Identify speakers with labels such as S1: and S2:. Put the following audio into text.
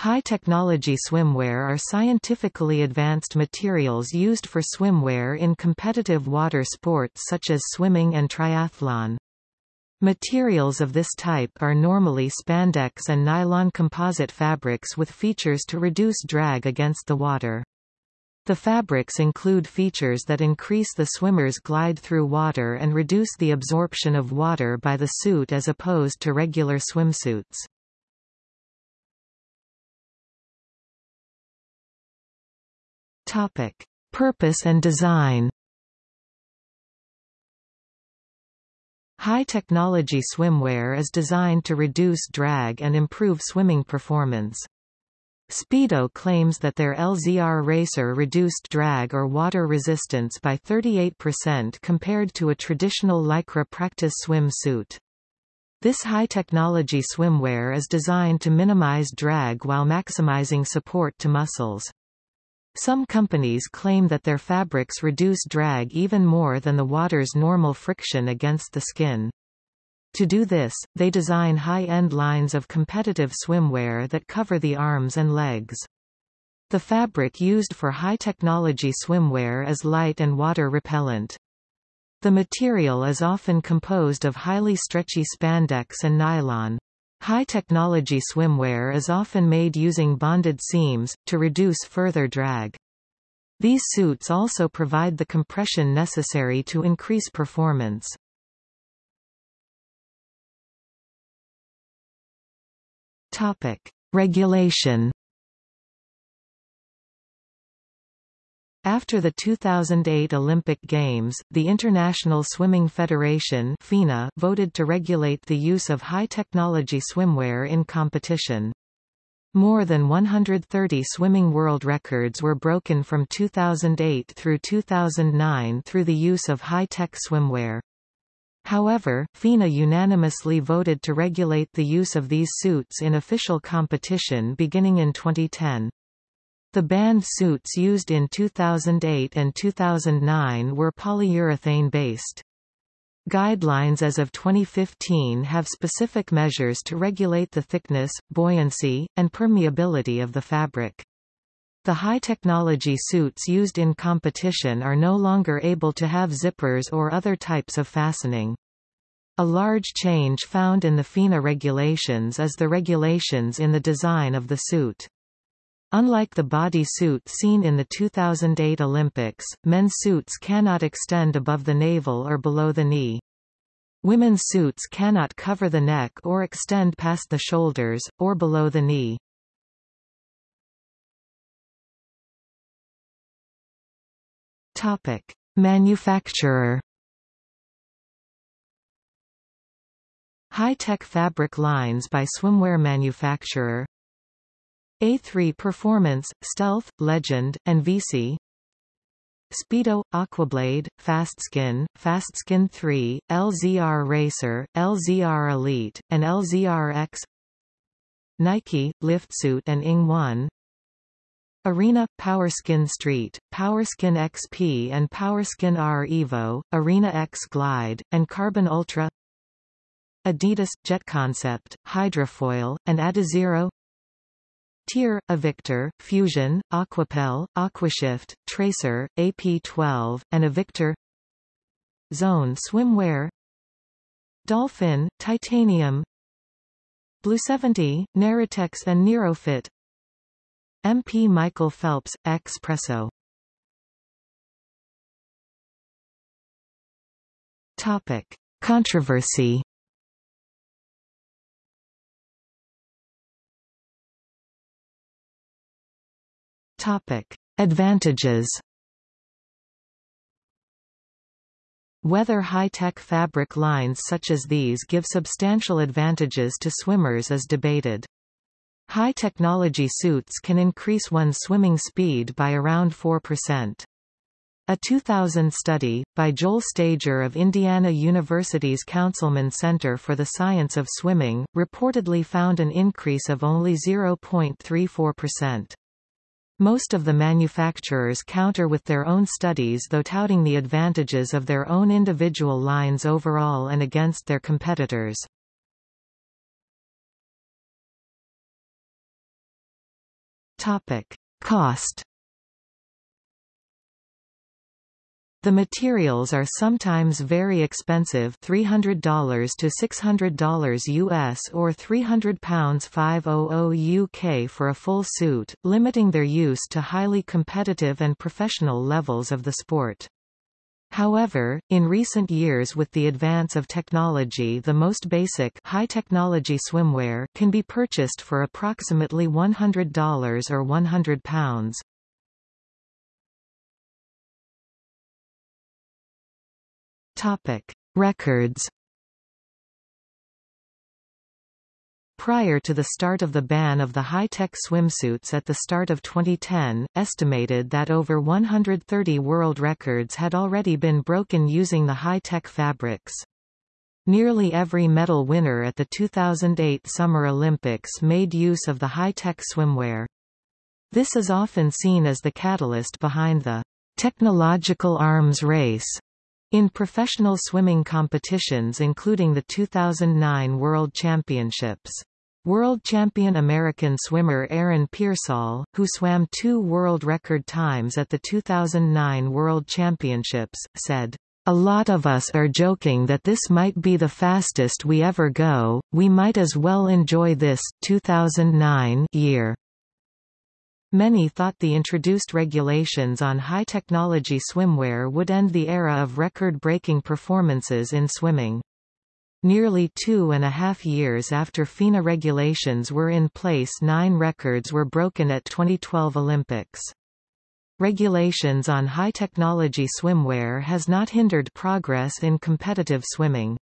S1: High-technology swimwear are scientifically advanced materials used for swimwear in competitive water sports such as swimming and triathlon. Materials of this type are normally spandex and nylon composite fabrics with features to reduce drag against the water. The fabrics include features that increase the swimmer's glide through water and reduce the absorption of water by the suit as opposed to regular swimsuits. Topic: Purpose and design. High-technology swimwear is designed to reduce drag and improve swimming performance. Speedo claims that their LZR Racer reduced drag or water resistance by 38% compared to a traditional Lycra practice swimsuit. This high-technology swimwear is designed to minimize drag while maximizing support to muscles. Some companies claim that their fabrics reduce drag even more than the water's normal friction against the skin. To do this, they design high-end lines of competitive swimwear that cover the arms and legs. The fabric used for high-technology swimwear is light and water-repellent. The material is often composed of highly stretchy spandex and nylon. High-technology swimwear is often made using bonded seams, to reduce further drag. These suits also provide the compression necessary to increase performance. Topic. Regulation After the 2008 Olympic Games, the International Swimming Federation FINA voted to regulate the use of high-technology swimwear in competition. More than 130 swimming world records were broken from 2008 through 2009 through the use of high-tech swimwear. However, FINA unanimously voted to regulate the use of these suits in official competition beginning in 2010. The banned suits used in 2008 and 2009 were polyurethane-based. Guidelines as of 2015 have specific measures to regulate the thickness, buoyancy, and permeability of the fabric. The high-technology suits used in competition are no longer able to have zippers or other types of fastening. A large change found in the FINA regulations is the regulations in the design of the suit. Unlike the body suit seen in the 2008 Olympics, men's suits cannot extend above the navel or below the knee. Women's suits cannot cover the neck or extend past the shoulders, or below the knee. Topic. Manufacturer High-tech fabric lines by swimwear manufacturer a3 Performance, Stealth, Legend, and VC Speedo, Aquablade, Fastskin, Fastskin 3, LZR Racer, LZR Elite, and LZR X. Nike, Liftsuit and Ing 1 Arena, Powerskin Street, Powerskin XP and Powerskin R Evo, Arena X Glide, and Carbon Ultra. Adidas, Jet Concept, Hydrofoil, and Adizero TYR, Avictor, Fusion, Aquapel, Aquashift, Tracer, AP12, and Avictor Zone Swimwear. Dolfin, Titanium. Blue 70, Neritex and Nerofit MP Michael Phelps, Expresso. Topic. Controversy Topic: Advantages. Whether high-tech fabric lines such as these give substantial advantages to swimmers is debated. High-technology suits can increase one's swimming speed by around 4%. A 2000 study, by Joel Stager of Indiana University's Counsilman Center for the Science of Swimming, reportedly found an increase of only 0.34%. Most of the manufacturers counter with their own studies though touting the advantages of their own individual lines overall and against their competitors. Topic. Cost The materials are sometimes very expensive $300 to $600 US or £300 500 UK for a full suit, limiting their use to highly competitive and professional levels of the sport. However, in recent years with the advance of technology the most basic high-technology swimwear can be purchased for approximately $100 or £100. Topic: Records. Prior to the start of the ban of the high-tech swimsuits at the start of 2010, estimated that over 130 world records had already been broken using the high-tech fabrics. Nearly every medal winner at the 2008 Summer Olympics made use of the high-tech swimwear. This is often seen as the catalyst behind the technological arms race in professional swimming competitions including the 2009 World Championships. World champion American swimmer Aaron Peirsol, who swam two world record times at the 2009 World Championships, said, a lot of us are joking that this might be the fastest we ever go, we might as well enjoy this 2009 year. Many thought the introduced regulations on high-technology swimwear would end the era of record-breaking performances in swimming. Nearly two and a half years after FINA regulations were in place nine records were broken at 2012 Olympics. Regulations on high-technology swimwear has not hindered progress in competitive swimming.